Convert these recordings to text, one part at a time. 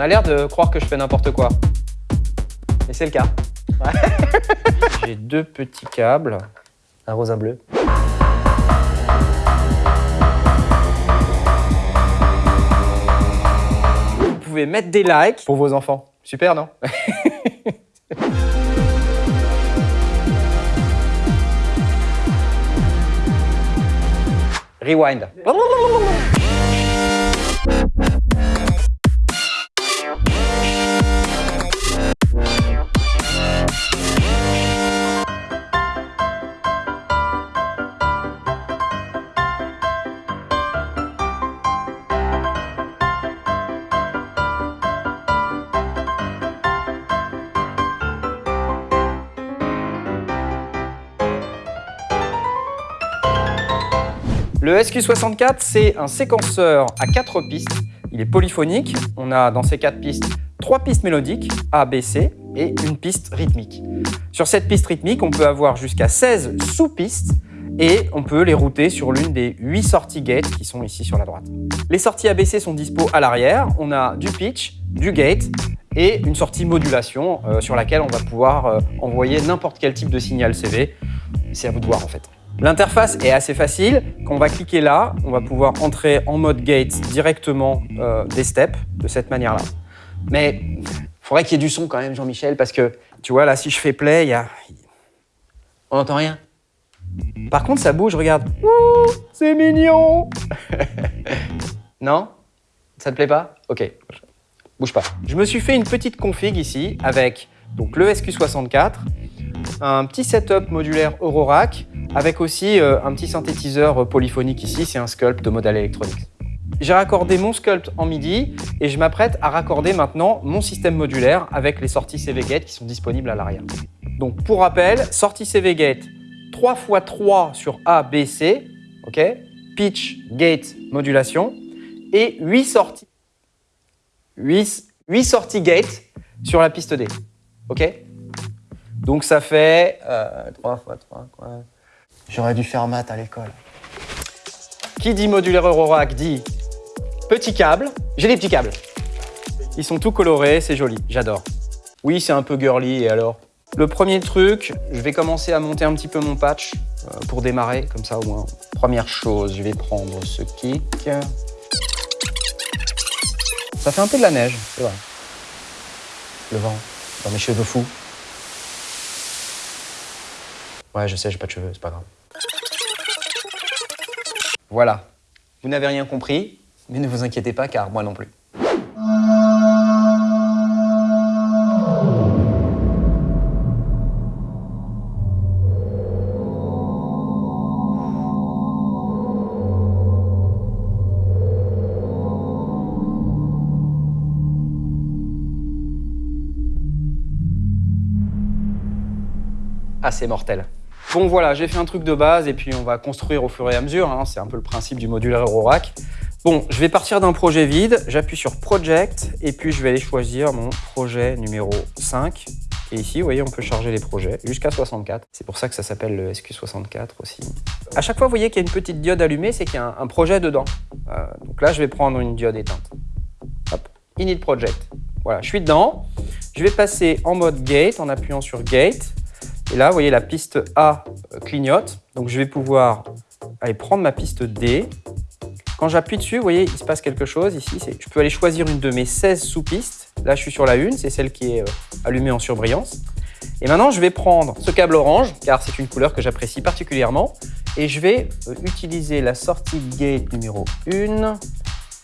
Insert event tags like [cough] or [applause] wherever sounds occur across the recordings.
a l'air de croire que je fais n'importe quoi. Et c'est le cas. [laughs] J'ai deux petits câbles. Un rose, un bleu. Vous pouvez mettre des likes pour vos enfants. Super, non? [laughs] Rewind. Le SQ64, c'est un séquenceur à quatre pistes. Il est polyphonique. On a dans ces quatre pistes trois pistes mélodiques, A, B, C, et une piste rythmique. Sur cette piste rythmique, on peut avoir jusqu'à 16 sous-pistes et on peut les router sur l'une des 8 sorties gate qui sont ici sur la droite. Les sorties ABC sont dispo à l'arrière. On a du pitch, du gate et une sortie modulation euh, sur laquelle on va pouvoir euh, envoyer n'importe quel type de signal CV. C'est à vous de voir en fait. L'interface est assez facile. Quand on va cliquer là, on va pouvoir entrer en mode gate directement euh, des steps de cette manière-là. Mais il faudrait qu'il y ait du son quand même, Jean-Michel, parce que tu vois, là, si je fais play, y a... On n'entend rien Par contre, ça bouge, regarde. C'est mignon [laughs] Non? Ça te plaît pas? Ok, bouge pas. Je me suis fait une petite config ici avec le SQ64, un petit setup modulaire Eurorack, avec aussi euh, un petit synthétiseur euh, polyphonique ici, c'est un sculpt de modèle électronique. J'ai raccordé mon sculpt en MIDI et je m'apprête à raccorder maintenant mon système modulaire avec les sorties CV Gate qui sont disponibles à l'arrière. Donc pour rappel, sortie CV Gate 3 x 3 sur A, B, C, pitch, gate, modulation, et 8 sorties, 8, 8 sorties gate sur la piste D. Donc ça fait euh, 3 x 3, quoi. J'aurais dû faire maths à l'école. Qui dit modulaire Eurorack dit petit câble. J'ai des petits câbles. Ils sont tout colorés, c'est joli, j'adore. Oui, c'est un peu girly, et alors? Le premier truc, je vais commencer à monter un petit peu mon patch euh, pour démarrer, comme ça au moins. Première chose, je vais prendre ce kick. Ça fait un peu de la neige, c'est vrai. Le vent dans mes cheveux fous. Ouais, je sais, j'ai pas de cheveux, c'est pas grave. Voilà. Vous n'avez rien compris, mais ne vous inquiétez pas car moi non plus. Assez mortel. Bon voilà, j'ai fait un truc de base et puis on va construire au fur et à mesure. Hein. C'est un peu le principe du modulaire Eurorack. Bon, je vais partir d'un projet vide, j'appuie sur Project et puis je vais aller choisir mon projet numéro 5. Et ici, vous voyez, on peut charger les projets jusqu'à 64. C'est pour ça que ça s'appelle le SQ64 aussi. À chaque fois, vous voyez qu'il y a une petite diode allumée, c'est qu'il y a un, projet dedans. Euh, donc là, je vais prendre une diode éteinte. Hop, Init Project. Voilà, je suis dedans. Je vais passer en mode Gate en appuyant sur Gate. Et là, vous voyez, la piste A clignote. Donc, je vais pouvoir aller prendre ma piste D. Quand j'appuie dessus, vous voyez, il se passe quelque chose ici. Je peux aller choisir une de mes 16 sous-pistes. Là, je suis sur la une, c'est celle qui est euh, allumée en surbrillance. Et maintenant, je vais prendre ce câble orange, car c'est une couleur que j'apprécie particulièrement. Et je vais euh, utiliser la sortie gate numéro 1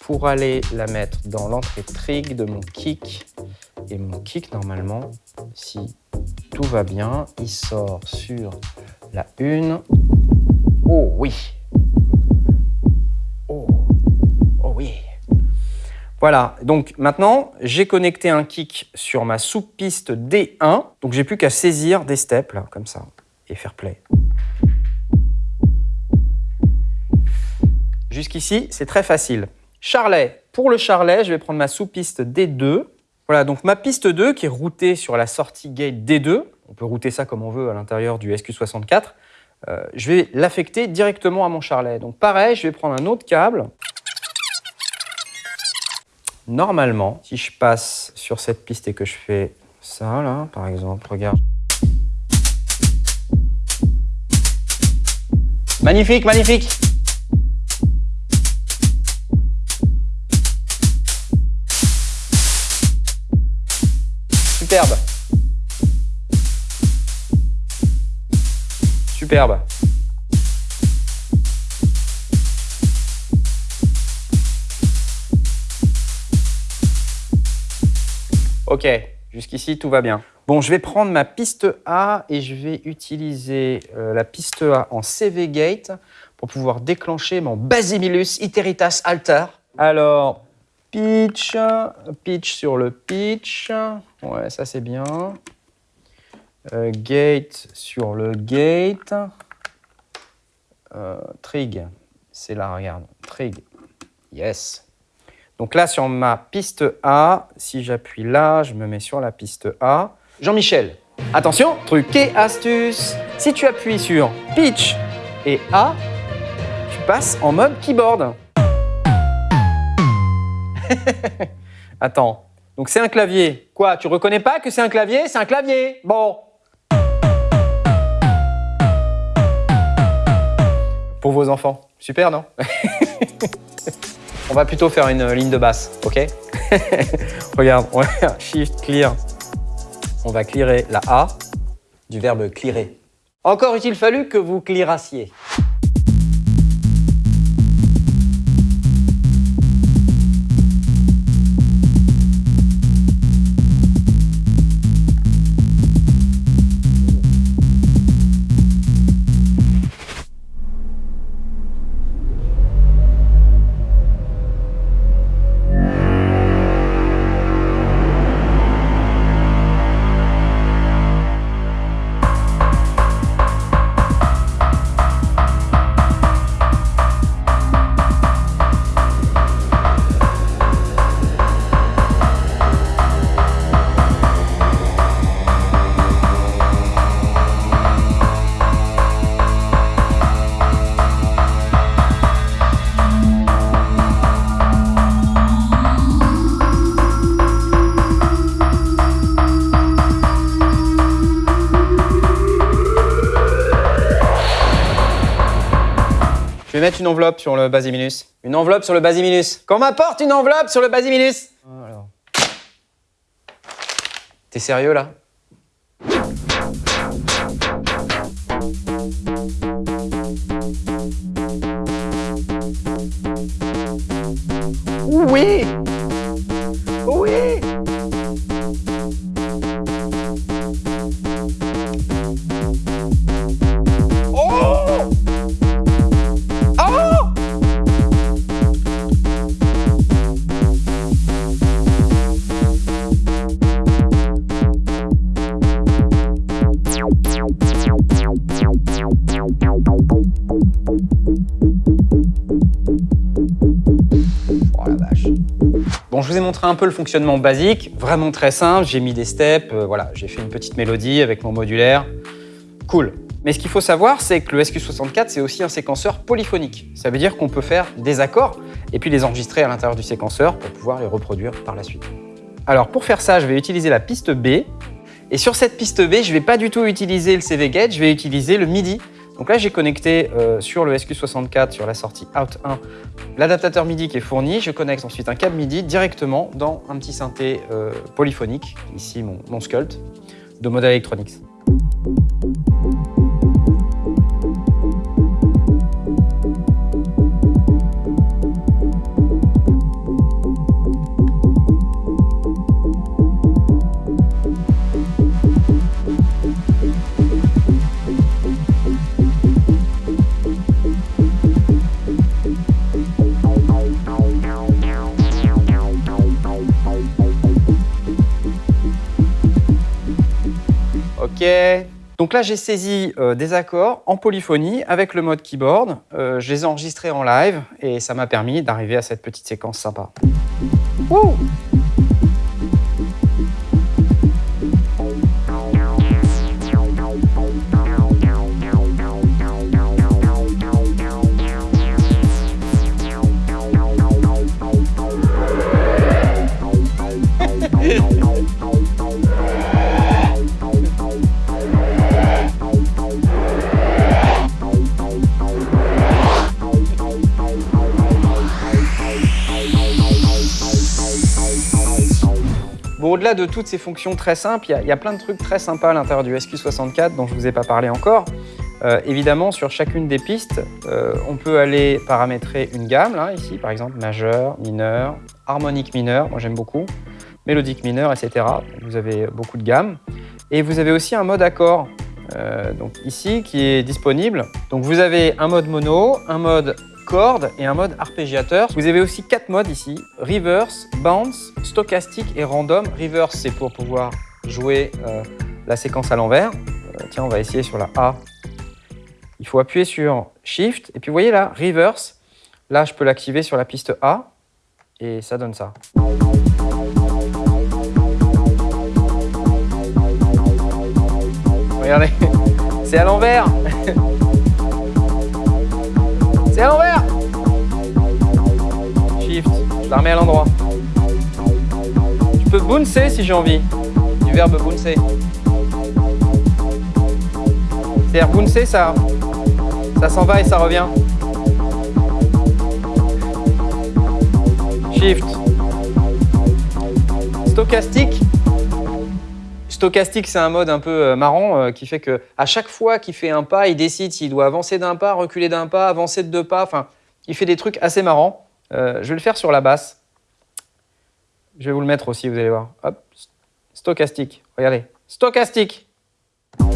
pour aller la mettre dans l'entrée trig de mon kick. Et mon kick, normalement, si tout va bien. Il sort sur la une. Oh oui Oh, oh oui Voilà, donc maintenant, j'ai connecté un kick sur ma sous-piste D1. Donc j'ai plus qu'à saisir des steps, là, comme ça, et faire play. Jusqu'ici, c'est très facile. Charlet. Pour le charlet, je vais prendre ma sous-piste D2 voilà, donc ma piste 2 qui est routée sur la sortie gate D2, on peut router ça comme on veut à l'intérieur du SQ64, euh, je vais l'affecter directement à mon charlet. Donc pareil, je vais prendre un autre câble normalement, si je passe sur cette piste et que je fais ça, là, par exemple, regarde. Magnifique, magnifique Superbe Superbe Ok, jusqu'ici tout va bien. Bon, je vais prendre ma piste A et je vais utiliser euh, la piste A en CV Gate pour pouvoir déclencher mon Basimilus Iteritas Alter. Alors, pitch, pitch sur le pitch. Ouais, ça c'est bien. Euh, gate sur le gate. Euh, trig, c'est là, regarde. Trig, yes. Donc là, sur ma piste A, si j'appuie là, je me mets sur la piste A. Jean-Michel, attention, truc et astuce. Si tu appuies sur Pitch et A, tu passes en mode keyboard. [laughs] Attends, donc c'est un clavier. Quoi, tu reconnais pas que c'est un clavier? C'est un clavier Bon. Pour vos enfants. Super, non? [laughs] On va plutôt faire une ligne de basse, ok? [laughs] Regarde, on va faire Shift, Clear. On va clearer la A du verbe clearer. Encore est-il fallu que vous clearassiez. Je vais mettre une enveloppe sur le basiminus. Une enveloppe sur le basiminus. Qu'on m'apporte une enveloppe sur le basiminus Alors. T'es sérieux là? Oui Oui Je vous ai montré un peu le fonctionnement basique, vraiment très simple. J'ai mis des steps, euh, voilà, j'ai fait une petite mélodie avec mon modulaire. Cool. Mais ce qu'il faut savoir, c'est que le SQ64, c'est aussi un séquenceur polyphonique. Ça veut dire qu'on peut faire des accords et puis les enregistrer à l'intérieur du séquenceur pour pouvoir les reproduire par la suite. Alors pour faire ça, je vais utiliser la piste B. Et sur cette piste B, je ne vais pas du tout utiliser le CV Gate, je vais utiliser le MIDI. Donc là, j'ai connecté euh, sur le SQ64, sur la sortie Out 1, l'adaptateur MIDI qui est fourni. Je connecte ensuite un câble MIDI directement dans un petit synthé euh, polyphonique, ici mon, mon Sculpt, de Model Electronics. Donc là, j'ai saisi euh, des accords en polyphonie avec le mode keyboard. Euh, je les ai enregistrés en live et ça m'a permis d'arriver à cette petite séquence sympa. Wouh Au-delà de toutes ces fonctions très simples, il y, a plein de trucs très sympas à l'intérieur du SQ64 dont je ne vous ai pas parlé encore. Euh, évidemment, sur chacune des pistes, euh, on peut aller paramétrer une gamme, là, ici, par exemple, majeur, mineur, harmonique mineur, moi j'aime beaucoup, mélodique mineur, etc. Vous avez beaucoup de gammes. Et vous avez aussi un mode accord, euh, donc ici, qui est disponible. Donc vous avez un mode mono, un mode corde et un mode arpégiateur. Vous avez aussi quatre modes ici, reverse, bounce, stochastique et random. Reverse, c'est pour pouvoir jouer euh, la séquence à l'envers. Euh, tiens, on va essayer sur la A. Il faut appuyer sur Shift et puis vous voyez là, reverse. Là, je peux l'activer sur la piste A et ça donne ça. Regardez, [laughs] c'est à l'envers [laughs] C'est à l'envers je à l'endroit. Je peux bouncer si j'ai envie, du verbe bouncer. C'est-à-dire bouncer, ça, ça s'en va et ça revient. Shift. Stochastique, Stochastique, c'est un mode un peu euh, marrant euh, qui fait que à chaque fois qu'il fait un pas, il décide s'il doit avancer d'un pas, reculer d'un pas, avancer de deux pas. Enfin, il fait des trucs assez marrants. Euh, je vais le faire sur la basse. Je vais vous le mettre aussi, vous allez voir. Hop, stochastique. Regardez, stochastique. [laughs]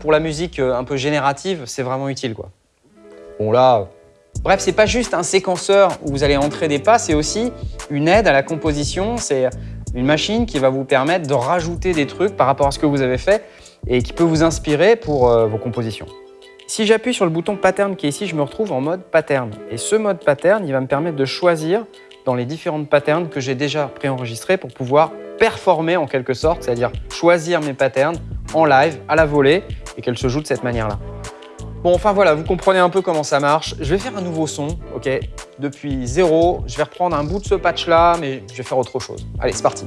pour la musique euh, un peu générative, c'est vraiment utile. Quoi. Bon là, bref, c'est pas juste un séquenceur où vous allez entrer des pas, c'est aussi une aide à la composition. C'est une machine qui va vous permettre de rajouter des trucs par rapport à ce que vous avez fait et qui peut vous inspirer pour euh, vos compositions. Si j'appuie sur le bouton pattern qui est ici, je me retrouve en mode pattern. Et ce mode pattern, il va me permettre de choisir dans les différentes patterns que j'ai déjà préenregistrés pour pouvoir performer en quelque sorte, c'est-à-dire choisir mes patterns en live, à la volée, et qu'elle se joue de cette manière-là. Bon, enfin voilà, vous comprenez un peu comment ça marche. Je vais faire un nouveau son, ok? Depuis zéro, je vais reprendre un bout de ce patch-là, mais je vais faire autre chose. Allez, c'est parti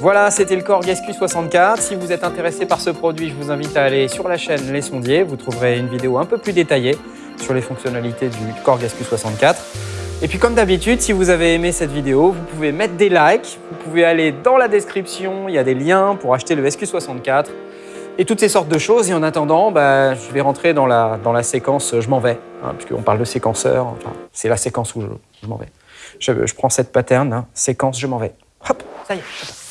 Voilà, c'était le Korg SQ64. Si vous êtes intéressé par ce produit, je vous invite à aller sur la chaîne Les Sondiers. Vous trouverez une vidéo un peu plus détaillée sur les fonctionnalités du Korg SQ64. Et puis comme d'habitude, si vous avez aimé cette vidéo, vous pouvez mettre des likes, vous pouvez aller dans la description, il y a des liens pour acheter le SQ64 et toutes ces sortes de choses. Et en attendant, bah, je vais rentrer dans la, dans la séquence « je m'en vais hein, puisqu'on parle de séquenceur, c'est la séquence où je, m'en vais. Je, prends cette pattern, hein, séquence « je m'en vais ». Hop, ça y est,